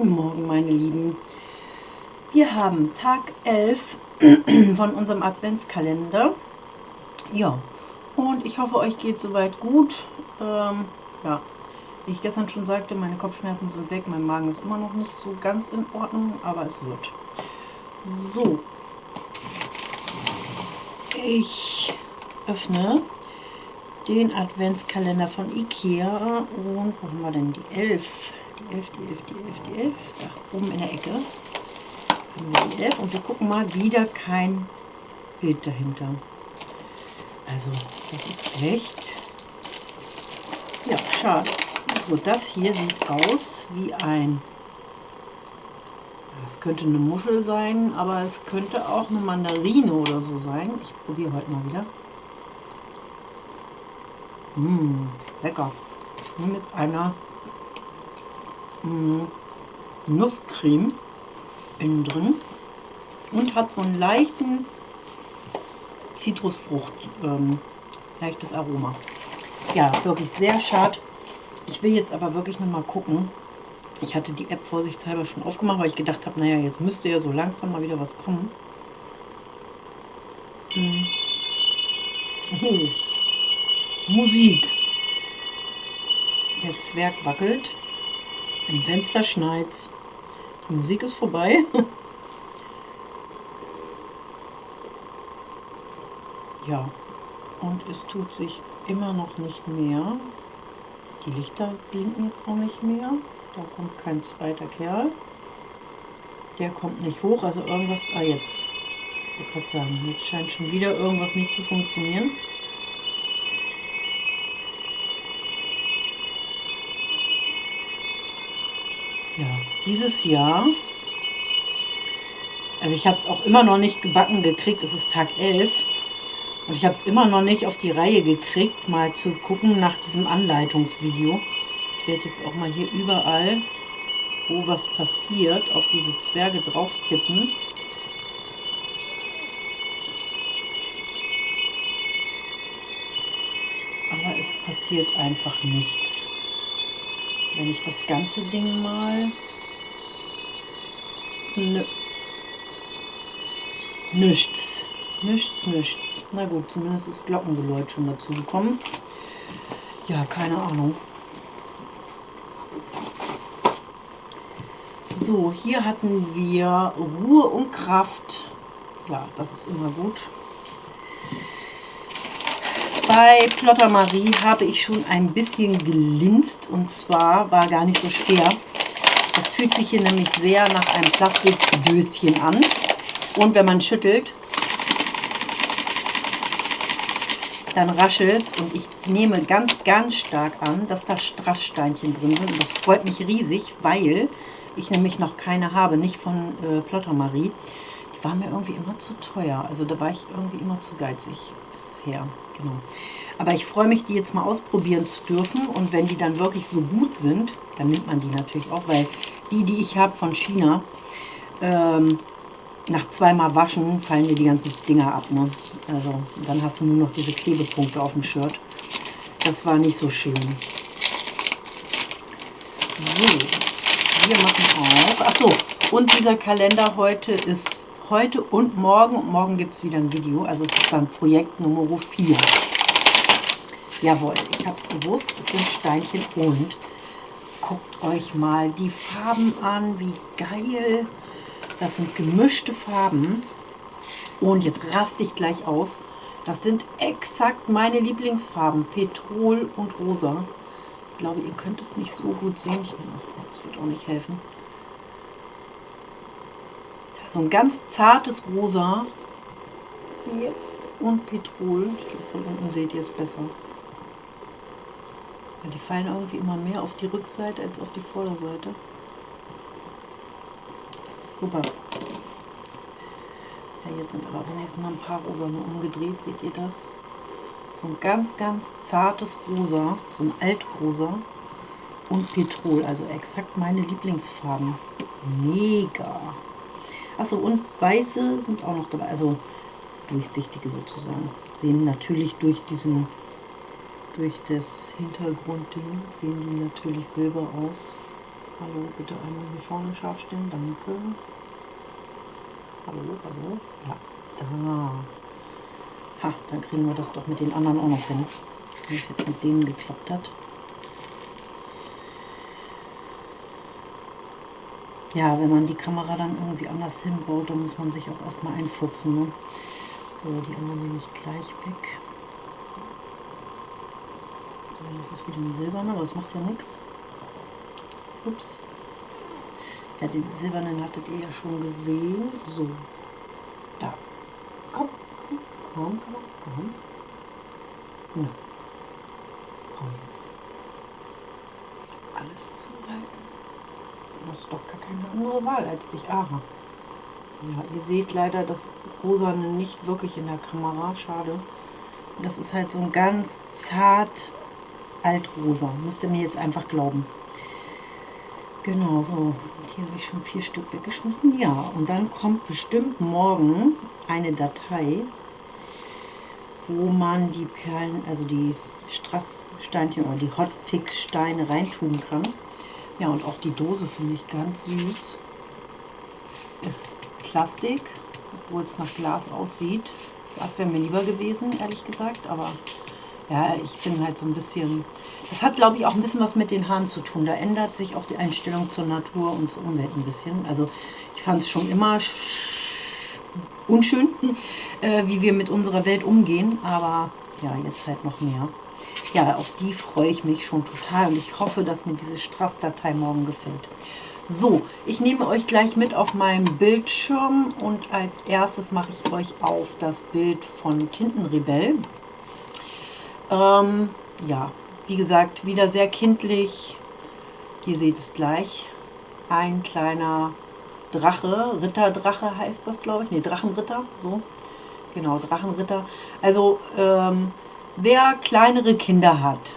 Guten Morgen, meine Lieben. Wir haben Tag 11 von unserem Adventskalender. Ja, und ich hoffe, euch geht soweit gut. Ähm, ja, wie ich gestern schon sagte, meine Kopfschmerzen sind weg. Mein Magen ist immer noch nicht so ganz in Ordnung, aber es wird. So. Ich öffne den Adventskalender von Ikea und wo haben wir denn die 11? Die 11, die 11, die 11, die 11. Da oben in der Ecke haben wir die 11 und wir gucken mal wieder kein Bild dahinter. Also das ist echt, ja schade. So, das hier sieht aus wie ein, das könnte eine Muschel sein, aber es könnte auch eine Mandarine oder so sein. Ich probiere heute mal wieder. Mmh, lecker. Mit einer mmh, Nusscreme innen drin und hat so einen leichten Zitrusfrucht, ähm, leichtes Aroma. Ja, wirklich sehr schade. Ich will jetzt aber wirklich noch mal gucken. Ich hatte die App vorsichtshalber schon aufgemacht, weil ich gedacht habe, naja, jetzt müsste ja so langsam mal wieder was kommen. Hm. Oh. Musik. Der Zwerg wackelt. Im Fenster schneit. Die Musik ist vorbei. ja, und es tut sich immer noch nicht mehr. Die Lichter blinken jetzt auch nicht mehr. Da kommt kein zweiter Kerl. Der kommt nicht hoch, also irgendwas... Ah, jetzt. Ich sagen, jetzt scheint schon wieder irgendwas nicht zu funktionieren. Ja, dieses Jahr, also ich habe es auch immer noch nicht gebacken gekriegt, es ist Tag 11 und ich habe es immer noch nicht auf die Reihe gekriegt, mal zu gucken nach diesem Anleitungsvideo. Ich werde jetzt auch mal hier überall, wo was passiert, auf diese Zwerge drauf kippen. Aber es passiert einfach nichts. Wenn ich das ganze Ding mal... Nö. Nichts. Nichts, nichts. Na gut, zumindest ist Glockengeläut schon dazu gekommen. Ja, keine Ahnung. So, hier hatten wir Ruhe und Kraft. Ja, das ist immer gut. Bei Plotter Marie habe ich schon ein bisschen gelinst und zwar war gar nicht so schwer. Fühlt sich hier nämlich sehr nach einem Plastikdöschen an und wenn man schüttelt, dann raschelt es und ich nehme ganz, ganz stark an, dass da Strasssteinchen drin sind und das freut mich riesig, weil ich nämlich noch keine habe, nicht von äh, Plotter Marie. Die war mir irgendwie immer zu teuer, also da war ich irgendwie immer zu geizig bisher. Genau. Aber ich freue mich, die jetzt mal ausprobieren zu dürfen. Und wenn die dann wirklich so gut sind, dann nimmt man die natürlich auch, weil die, die ich habe von China, ähm, nach zweimal Waschen fallen dir die ganzen Dinger ab. Ne? Also dann hast du nur noch diese Klebepunkte auf dem Shirt. Das war nicht so schön. So, wir machen auf. Achso, und dieser Kalender heute ist heute und morgen. Und morgen gibt es wieder ein Video. Also es ist dann Projekt Nummer 4. Jawohl, ich habe es gewusst. Es sind Steinchen und guckt euch mal die Farben an. Wie geil. Das sind gemischte Farben. Und jetzt raste ich gleich aus. Das sind exakt meine Lieblingsfarben. Petrol und Rosa. Ich glaube, ihr könnt es nicht so gut sehen. Das wird auch nicht helfen so ein ganz zartes Rosa. Hier und Petrol. Ich glaube, von unten seht ihr es besser. Ja, die fallen irgendwie immer mehr auf die Rückseite als auf die Vorderseite. Super. Ja, jetzt sind aber wenigstens mal ein paar rosa nur umgedreht. Seht ihr das? So ein ganz, ganz zartes Rosa. So ein Altrosa. Und Petrol. Also exakt meine Lieblingsfarben. Mega. Achso, und weiße sind auch noch dabei, also durchsichtige sozusagen. Sehen natürlich durch diesen, durch das Hintergrundding, sehen die natürlich silber aus. Hallo, bitte einmal hier vorne scharf stellen, danke. Hallo, hallo. Ja, da. Ha, dann kriegen wir das doch mit den anderen auch noch hin. Wenn es jetzt mit denen geklappt hat. Ja, wenn man die Kamera dann irgendwie anders hinbaut, dann muss man sich auch erstmal einfuchsen. Ne? So, die anderen nehme ich gleich weg. Das ist wieder ein silberner, aber das macht ja nichts. Ups. Ja, den silbernen hattet ihr ja schon gesehen. So. Da. Komm. Komm, komm, komm. Na. Komm jetzt. Alles zuhalten. Du hast doch gar keine andere Wahl als dich. Aha. Ja, ihr seht leider das Rosane nicht wirklich in der Kamera. Schade. Das ist halt so ein ganz zart altrosa. Müsst ihr mir jetzt einfach glauben. Genau, so. Hier habe ich schon vier Stück weggeschmissen. Ja, und dann kommt bestimmt morgen eine Datei, wo man die Perlen, also die Strasssteinchen oder die Hotfix-Steine reintun kann. Ja, und auch die Dose finde ich ganz süß. Ist Plastik, obwohl es nach Glas aussieht. Das wäre mir lieber gewesen, ehrlich gesagt. Aber ja, ich bin halt so ein bisschen... Das hat, glaube ich, auch ein bisschen was mit den Haaren zu tun. Da ändert sich auch die Einstellung zur Natur und zur Umwelt ein bisschen. Also ich fand es schon immer unschön, äh, wie wir mit unserer Welt umgehen. Aber ja, jetzt halt noch mehr. Ja, auf die freue ich mich schon total und ich hoffe, dass mir diese Strass-Datei morgen gefällt. So, ich nehme euch gleich mit auf meinem Bildschirm und als erstes mache ich euch auf das Bild von Tintenrebell. Ähm, ja, wie gesagt, wieder sehr kindlich. Ihr seht es gleich. Ein kleiner Drache, Ritterdrache heißt das, glaube ich. Ne, Drachenritter, so. Genau, Drachenritter. Also, ähm, wer kleinere Kinder hat,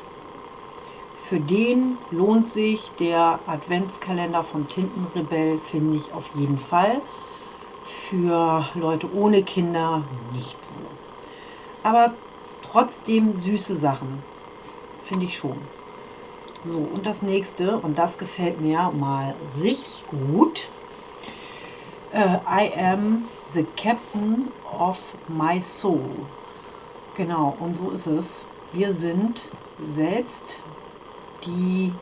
für den lohnt sich der Adventskalender von Tintenrebell, finde ich auf jeden Fall. Für Leute ohne Kinder nicht so. Aber trotzdem süße Sachen, finde ich schon. So, und das nächste, und das gefällt mir mal richtig gut. Uh, I am the captain of my soul. Genau, und so ist es. Wir sind selbst die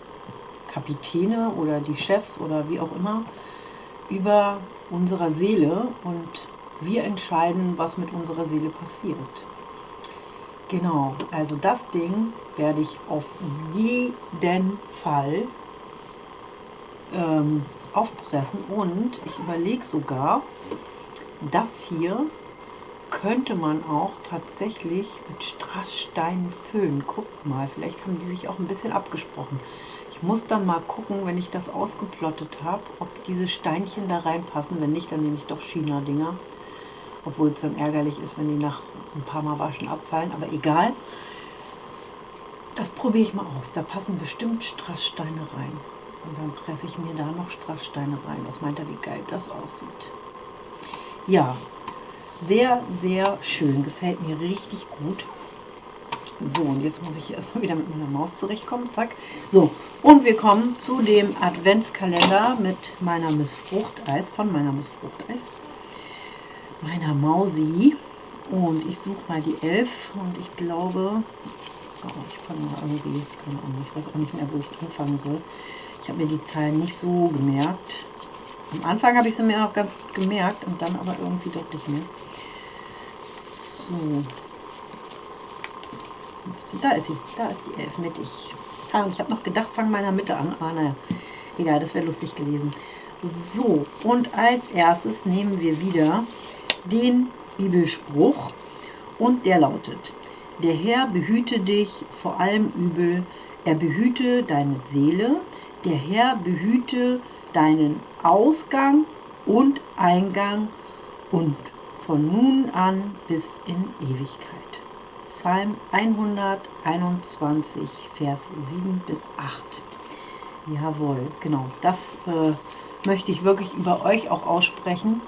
Kapitäne oder die Chefs oder wie auch immer über unserer Seele und wir entscheiden, was mit unserer Seele passiert. Genau, also das Ding werde ich auf jeden Fall ähm, aufpressen und ich überlege sogar, das hier könnte man auch tatsächlich mit Strasssteinen füllen. Guckt mal, vielleicht haben die sich auch ein bisschen abgesprochen. Ich muss dann mal gucken, wenn ich das ausgeplottet habe, ob diese Steinchen da reinpassen. Wenn nicht, dann nehme ich doch China-Dinger. Obwohl es dann ärgerlich ist, wenn die nach ein paar Mal waschen abfallen. Aber egal. Das probiere ich mal aus. Da passen bestimmt Strasssteine rein. Und dann presse ich mir da noch Strasssteine rein. Was meint er, wie geil das aussieht? Ja, sehr, sehr schön. Gefällt mir richtig gut. So, und jetzt muss ich erstmal wieder mit meiner Maus zurechtkommen. Zack. So, und wir kommen zu dem Adventskalender mit meiner Miss Fruchteis, von meiner Miss Fruchteis. Meiner Mausi. Und ich suche mal die 11 und ich glaube, oh, ich fange mal irgendwie, keine Ahnung, ich weiß auch nicht mehr, wo ich anfangen soll. Ich habe mir die Zahlen nicht so gemerkt. Am Anfang habe ich sie mir auch ganz gut gemerkt und dann aber irgendwie doch nicht mehr. So. Da ist sie. Da ist die 11 mittig. Ah, ich habe noch gedacht, fang meiner Mitte an. Ah, naja. Egal, das wäre lustig gewesen. So, und als erstes nehmen wir wieder den Bibelspruch. Und der lautet, der Herr behüte dich vor allem Übel, er behüte deine Seele, der Herr behüte deinen Ausgang und Eingang und von nun an bis in Ewigkeit. Psalm 121, Vers 7 bis 8. Jawohl, genau. Das äh, möchte ich wirklich über euch auch aussprechen,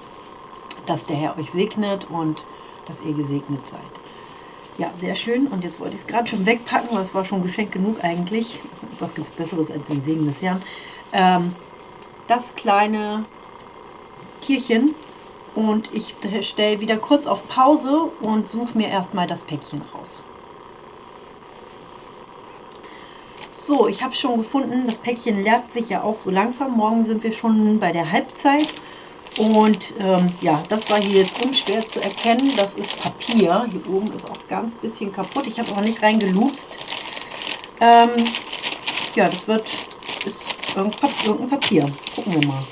dass der Herr euch segnet und dass ihr gesegnet seid. Ja, sehr schön. Und jetzt wollte ich es gerade schon wegpacken, weil es war schon Geschenk genug eigentlich. Was gibt es Besseres als den Segen des Herrn? ähm, das kleine Tierchen und ich stelle wieder kurz auf Pause und suche mir erstmal das Päckchen raus. So, ich habe schon gefunden. Das Päckchen leert sich ja auch so langsam. Morgen sind wir schon bei der Halbzeit. Und ähm, ja, das war hier jetzt unschwer zu erkennen. Das ist Papier. Hier oben ist auch ganz bisschen kaputt. Ich habe auch nicht reingelutzt. Ähm, ja, das wird ist irgendein Papier. Gucken wir mal.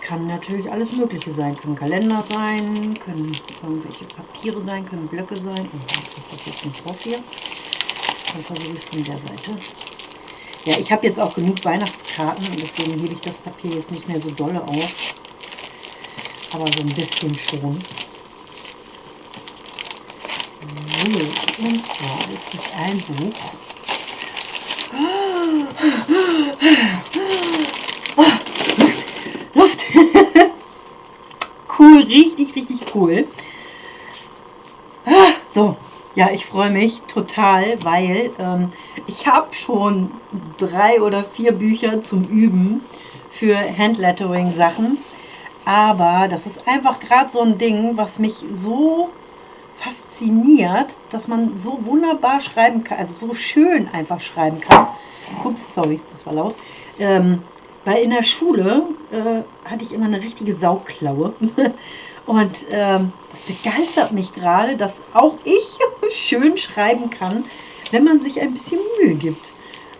Kann natürlich alles Mögliche sein. Können Kalender sein, können irgendwelche Papiere sein, können Blöcke sein. Oh, ich kriege das jetzt nicht drauf hier. Dann versuche ich es von der Seite. Ja, ich habe jetzt auch genug Weihnachtskarten und deswegen hebe ich das Papier jetzt nicht mehr so dolle auf. Aber so ein bisschen schon. So, und zwar ist es ein Buch. Oh, Luft, Luft. cool, richtig, richtig cool. So, ja, ich freue mich total, weil ähm, ich habe schon drei oder vier Bücher zum Üben für Handlettering-Sachen. Aber das ist einfach gerade so ein Ding, was mich so fasziniert, dass man so wunderbar schreiben kann, also so schön einfach schreiben kann. Ups, sorry, das war laut. Ähm, weil in der Schule äh, hatte ich immer eine richtige Sauklaue. Und ähm, das begeistert mich gerade, dass auch ich schön schreiben kann, wenn man sich ein bisschen Mühe gibt.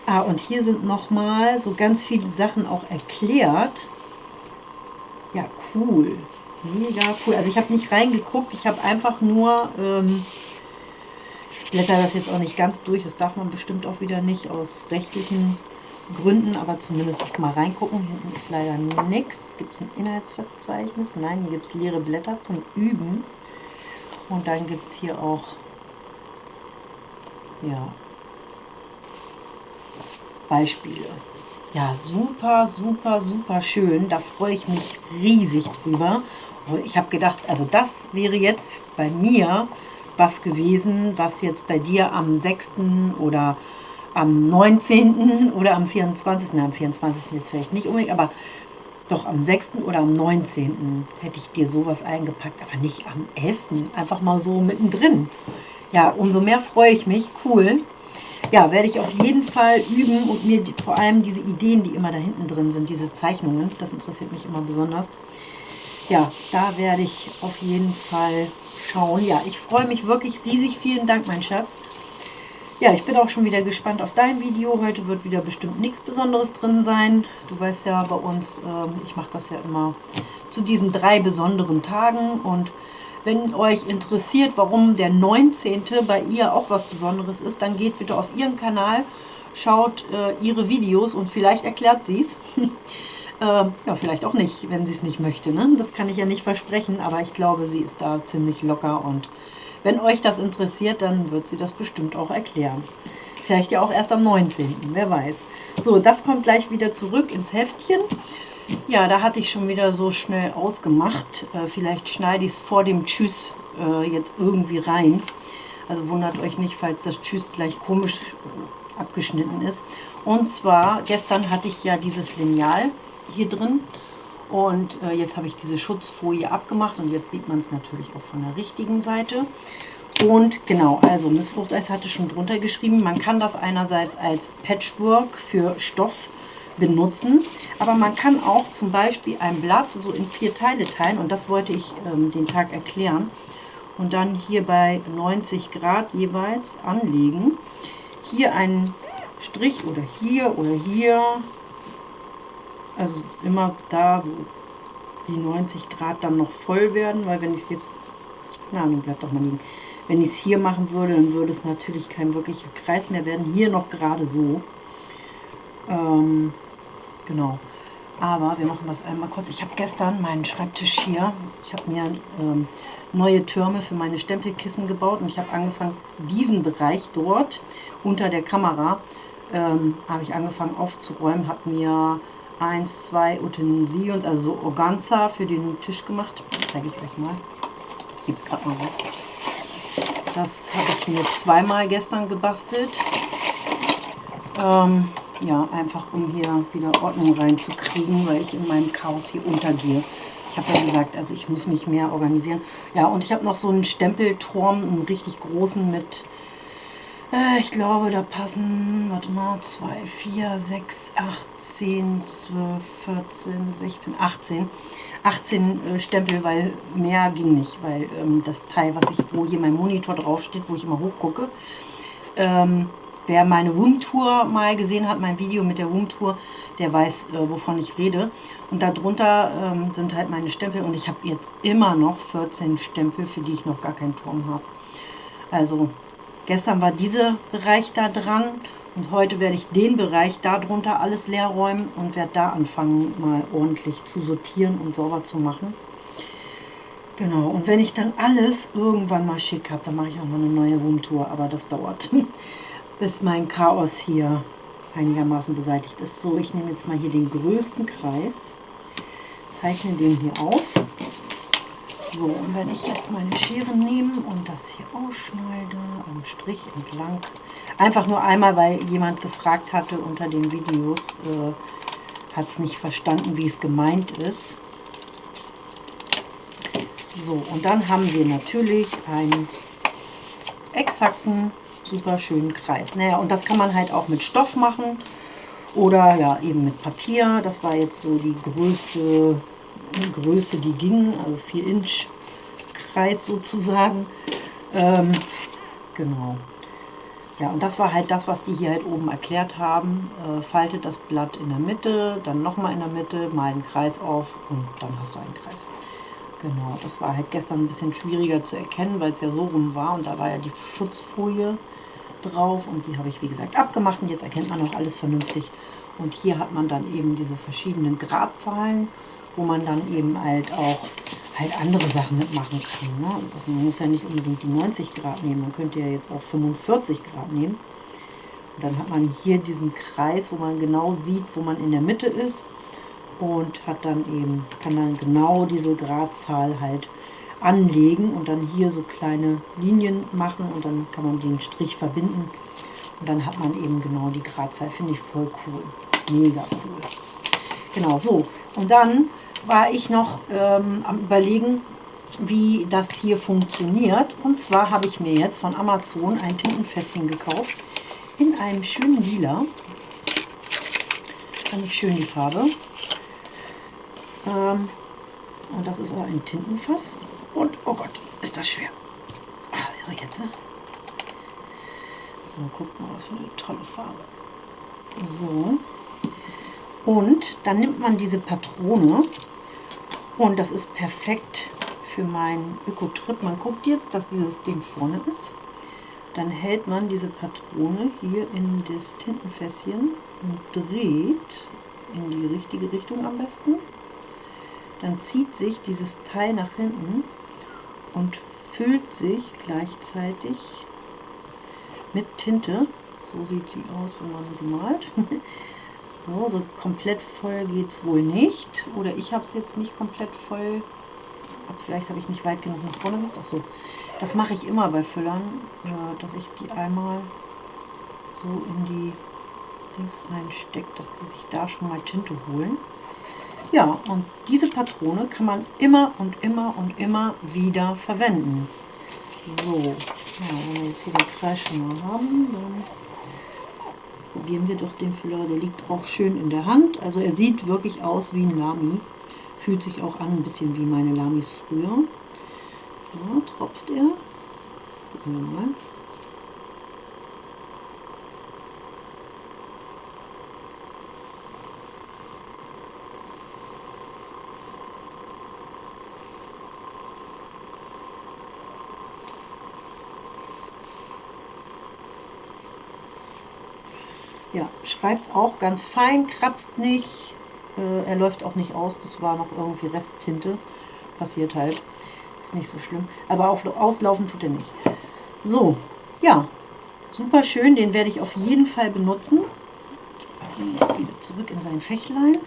Ah, und hier sind nochmal so ganz viele Sachen auch erklärt. Ja, cool. Mega cool. Also ich habe nicht reingeguckt, ich habe einfach nur, ähm, ich blätter das jetzt auch nicht ganz durch, das darf man bestimmt auch wieder nicht aus rechtlichen Gründen, aber zumindest mal reingucken. Hinten ist leider nichts. Gibt es ein Inhaltsverzeichnis? Nein, hier gibt es leere Blätter zum Üben. Und dann gibt es hier auch, ja, Beispiele. Ja, super, super, super schön. Da freue ich mich riesig drüber. Ich habe gedacht, also das wäre jetzt bei mir was gewesen, was jetzt bei dir am 6. oder am 19. oder am 24. Na, am 24. jetzt vielleicht nicht unbedingt, aber doch am 6. oder am 19. hätte ich dir sowas eingepackt, aber nicht am 11. Einfach mal so mittendrin. Ja, umso mehr freue ich mich. Cool. Ja, werde ich auf jeden Fall üben und mir die, vor allem diese Ideen, die immer da hinten drin sind, diese Zeichnungen, das interessiert mich immer besonders. Ja, da werde ich auf jeden Fall schauen. Ja, ich freue mich wirklich riesig. Vielen Dank, mein Schatz. Ja, ich bin auch schon wieder gespannt auf dein Video. Heute wird wieder bestimmt nichts Besonderes drin sein. Du weißt ja bei uns, äh, ich mache das ja immer zu diesen drei besonderen Tagen. Und wenn euch interessiert, warum der 19. bei ihr auch was Besonderes ist, dann geht bitte auf ihren Kanal, schaut äh, ihre Videos und vielleicht erklärt sie es. äh, ja, vielleicht auch nicht, wenn sie es nicht möchte. Ne? Das kann ich ja nicht versprechen, aber ich glaube, sie ist da ziemlich locker und wenn euch das interessiert, dann wird sie das bestimmt auch erklären. Vielleicht ja auch erst am 19., wer weiß. So, das kommt gleich wieder zurück ins Heftchen. Ja, da hatte ich schon wieder so schnell ausgemacht. Äh, vielleicht schneide ich es vor dem Tschüss äh, jetzt irgendwie rein. Also wundert euch nicht, falls das Tschüss gleich komisch abgeschnitten ist. Und zwar, gestern hatte ich ja dieses Lineal hier drin. Und äh, jetzt habe ich diese Schutzfolie abgemacht und jetzt sieht man es natürlich auch von der richtigen Seite. Und genau, also Miss Fruchteis hatte schon drunter geschrieben, man kann das einerseits als Patchwork für Stoff benutzen, aber man kann auch zum Beispiel ein Blatt so in vier Teile teilen und das wollte ich ähm, den Tag erklären. Und dann hier bei 90 Grad jeweils anlegen. Hier einen Strich oder hier oder hier also immer da, wo die 90 Grad dann noch voll werden, weil wenn ich es jetzt, na, nun bleibt doch mal liegen. Wenn ich es hier machen würde, dann würde es natürlich kein wirklicher Kreis mehr werden. Hier noch gerade so. Ähm, genau. Aber wir machen das einmal kurz. Ich habe gestern meinen Schreibtisch hier, ich habe mir ähm, neue Türme für meine Stempelkissen gebaut und ich habe angefangen, diesen Bereich dort unter der Kamera, ähm, habe ich angefangen aufzuräumen, habe mir eins, zwei Utensilien, also Organza für den Tisch gemacht. Zeige ich euch mal. Ich gebe es gerade mal raus. Das habe ich mir zweimal gestern gebastelt. Ähm, ja, einfach um hier wieder Ordnung reinzukriegen, weil ich in meinem Chaos hier untergehe. Ich habe ja gesagt, also ich muss mich mehr organisieren. Ja, und ich habe noch so einen Stempelturm, einen richtig großen mit, äh, ich glaube, da passen, warte mal, 2, 4, 6, 8, 10, 12, 14, 16, 18. 18 äh, Stempel, weil mehr ging nicht, weil ähm, das Teil, was ich, wo hier mein Monitor draufsteht, wo ich immer hochgucke, ähm, wer meine Roomtour mal gesehen hat, mein Video mit der Roomtour, der weiß, äh, wovon ich rede. Und darunter ähm, sind halt meine Stempel und ich habe jetzt immer noch 14 Stempel, für die ich noch gar keinen Turm habe. Also gestern war dieser Bereich da dran und heute werde ich den Bereich darunter alles leer räumen und werde da anfangen, mal ordentlich zu sortieren und sauber zu machen. Genau, und wenn ich dann alles irgendwann mal schick habe, dann mache ich auch mal eine neue Roomtour, aber das dauert, bis mein Chaos hier einigermaßen beseitigt ist. So, ich nehme jetzt mal hier den größten Kreis, zeichne den hier auf. So, und wenn ich jetzt meine Schere nehme und das hier ausschneide, am Strich entlang, einfach nur einmal, weil jemand gefragt hatte unter den Videos, äh, hat es nicht verstanden, wie es gemeint ist. So, und dann haben wir natürlich einen exakten super schönen Kreis. Naja, und das kann man halt auch mit Stoff machen oder ja eben mit Papier. Das war jetzt so die größte Größe, die ging, also 4 Inch Kreis sozusagen. Ähm, genau. Ja, und das war halt das, was die hier halt oben erklärt haben. Äh, faltet das Blatt in der Mitte, dann nochmal in der Mitte, mal einen Kreis auf und dann hast du einen Kreis. Genau, das war halt gestern ein bisschen schwieriger zu erkennen, weil es ja so rum war und da war ja die Schutzfolie drauf und die habe ich wie gesagt abgemacht und jetzt erkennt man auch alles vernünftig. Und hier hat man dann eben diese verschiedenen Gradzahlen, wo man dann eben halt auch halt andere Sachen mitmachen kann. Ne? Also man muss ja nicht unbedingt die 90 Grad nehmen, man könnte ja jetzt auch 45 Grad nehmen. Und dann hat man hier diesen Kreis, wo man genau sieht, wo man in der Mitte ist und hat dann eben, kann dann genau diese Gradzahl halt anlegen und dann hier so kleine Linien machen und dann kann man den Strich verbinden und dann hat man eben genau die Gradzahl. Finde ich voll cool. Mega cool. Genau, so. Und dann war ich noch ähm, am überlegen, wie das hier funktioniert. Und zwar habe ich mir jetzt von Amazon ein Tintenfässchen gekauft in einem schönen Lila. Fand ich schön die Farbe. Ähm, und das ist ein Tintenfass. Und, oh Gott, ist das schwer. Ah, so, jetzt. Ne? So, guck mal, was für eine tolle Farbe. So. Und dann nimmt man diese Patrone und das ist perfekt für meinen Ökotrip. Man guckt jetzt, dass dieses Ding vorne ist. Dann hält man diese Patrone hier in das Tintenfässchen und dreht in die richtige Richtung am besten. Dann zieht sich dieses Teil nach hinten und füllt sich gleichzeitig mit Tinte. So sieht sie aus, wenn man sie malt. so, so komplett voll geht es wohl nicht. Oder ich habe es jetzt nicht komplett voll. Vielleicht habe ich nicht weit genug nach vorne gemacht. Achso, das mache ich immer bei Füllern, äh, dass ich die einmal so in die Dings reinstecke, dass die sich da schon mal Tinte holen. Ja, und diese Patrone kann man immer und immer und immer wieder verwenden. So, ja, wenn wir jetzt hier den Kreis schon mal haben, dann probieren wir doch den Füller. Der liegt auch schön in der Hand. Also er sieht wirklich aus wie ein Lami. Fühlt sich auch an ein bisschen wie meine Lamis früher. Ja, tropft er. Gucken wir mal. Ja, schreibt auch ganz fein, kratzt nicht, äh, er läuft auch nicht aus, das war noch irgendwie Resttinte, passiert halt, ist nicht so schlimm, aber auf, auslaufen tut er nicht. So, ja, super schön, den werde ich auf jeden Fall benutzen. Jetzt wieder zurück in sein Fächlein.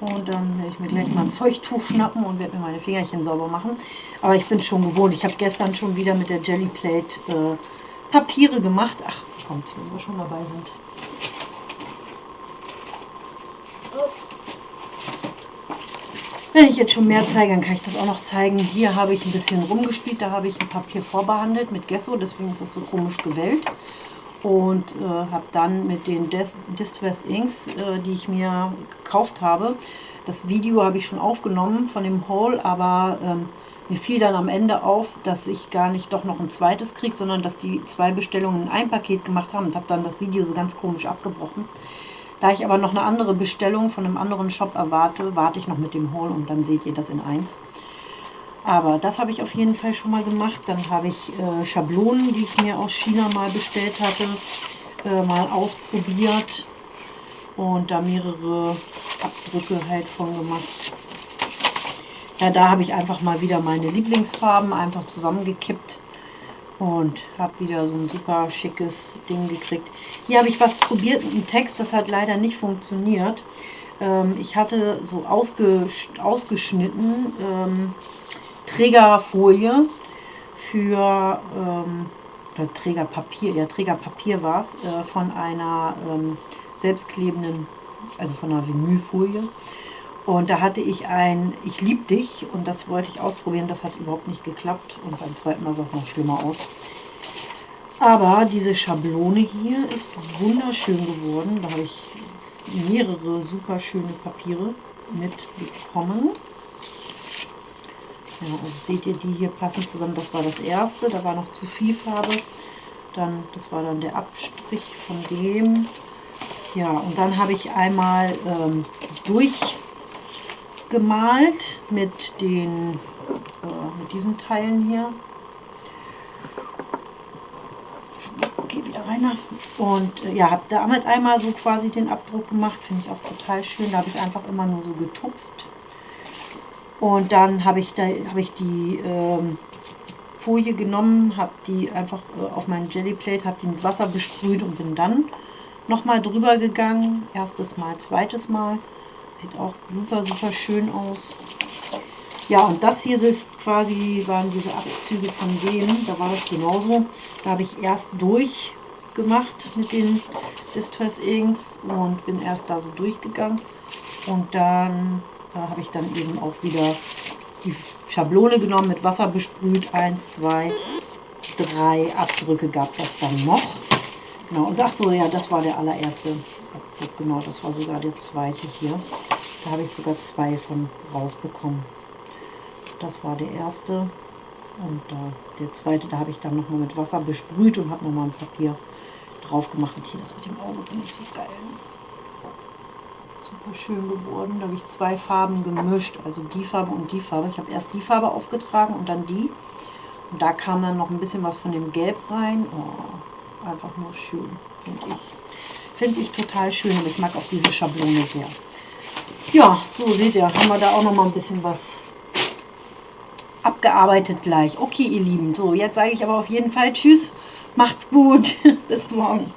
Und dann werde ich mir gleich mal ein Feuchttuch schnappen und werde mir meine Fingerchen sauber machen. Aber ich bin schon gewohnt. Ich habe gestern schon wieder mit der Jelly Plate äh, Papiere gemacht. Ach, kommt, wenn wir schon dabei sind. Wenn ich jetzt schon mehr zeige, dann kann ich das auch noch zeigen. Hier habe ich ein bisschen rumgespielt, da habe ich ein Papier vorbehandelt mit Gesso, deswegen ist das so komisch gewellt. Und äh, habe dann mit den Distress Inks, äh, die ich mir gekauft habe, das Video habe ich schon aufgenommen von dem Haul, aber ähm, mir fiel dann am Ende auf, dass ich gar nicht doch noch ein zweites kriege, sondern dass die zwei Bestellungen in ein Paket gemacht haben und habe dann das Video so ganz komisch abgebrochen. Da ich aber noch eine andere Bestellung von einem anderen Shop erwarte, warte ich noch mit dem Haul und dann seht ihr das in eins. Aber das habe ich auf jeden Fall schon mal gemacht. Dann habe ich äh, Schablonen, die ich mir aus China mal bestellt hatte, äh, mal ausprobiert und da mehrere Abdrücke halt von gemacht. Ja, da habe ich einfach mal wieder meine Lieblingsfarben einfach zusammengekippt und habe wieder so ein super schickes Ding gekriegt. Hier habe ich was probiert mit einem Text, das hat leider nicht funktioniert. Ähm, ich hatte so ausges ausgeschnitten ähm, Trägerfolie für ähm, oder Trägerpapier, ja Trägerpapier war es, äh, von einer ähm, selbstklebenden, also von einer Vinylfolie. Und da hatte ich ein Ich lieb dich und das wollte ich ausprobieren. Das hat überhaupt nicht geklappt und beim zweiten Mal sah es noch schlimmer aus. Aber diese Schablone hier ist wunderschön geworden. Da habe ich mehrere super schöne Papiere mitbekommen. Ja, also seht ihr, die hier passen zusammen. Das war das erste, da war noch zu viel Farbe. Dann, das war dann der Abstrich von dem. Ja, und dann habe ich einmal ähm, durchgemalt mit den äh, mit diesen Teilen hier. Okay, wieder rein. Und äh, ja, habe damit einmal so quasi den Abdruck gemacht. Finde ich auch total schön. Da habe ich einfach immer nur so getupft. Und dann habe ich, da, hab ich die ähm, Folie genommen, habe die einfach äh, auf meinen Jellyplate, habe die mit Wasser besprüht und bin dann nochmal drüber gegangen. Erstes Mal, zweites Mal. Sieht auch super, super schön aus. Ja, und das hier ist quasi, waren diese Abzüge von dem. Da war das genauso. Da habe ich erst durchgemacht mit den Distress Inks und bin erst da so durchgegangen. Und dann äh, habe ich dann eben auch wieder die Schablone genommen, mit Wasser besprüht. Eins, zwei, drei Abdrücke gab das dann noch. Genau, und ach so, ja, das war der allererste genau, das war sogar der zweite hier. Da habe ich sogar zwei von rausbekommen. Das war der erste und äh, der zweite, da habe ich dann nochmal mit Wasser besprüht und habe nochmal ein Papier drauf gemacht. Und hier, das mit dem Auge finde ich so geil. Super schön geworden. Da habe ich zwei Farben gemischt, also die Farbe und die Farbe. Ich habe erst die Farbe aufgetragen und dann die. Und da kam dann noch ein bisschen was von dem Gelb rein. Oh, einfach nur schön, finde ich. Finde ich total schön und ich mag auch diese Schablone sehr. Ja, so seht ihr, haben wir da auch noch mal ein bisschen was abgearbeitet gleich. Okay, ihr Lieben, so jetzt sage ich aber auf jeden Fall Tschüss, macht's gut, bis morgen.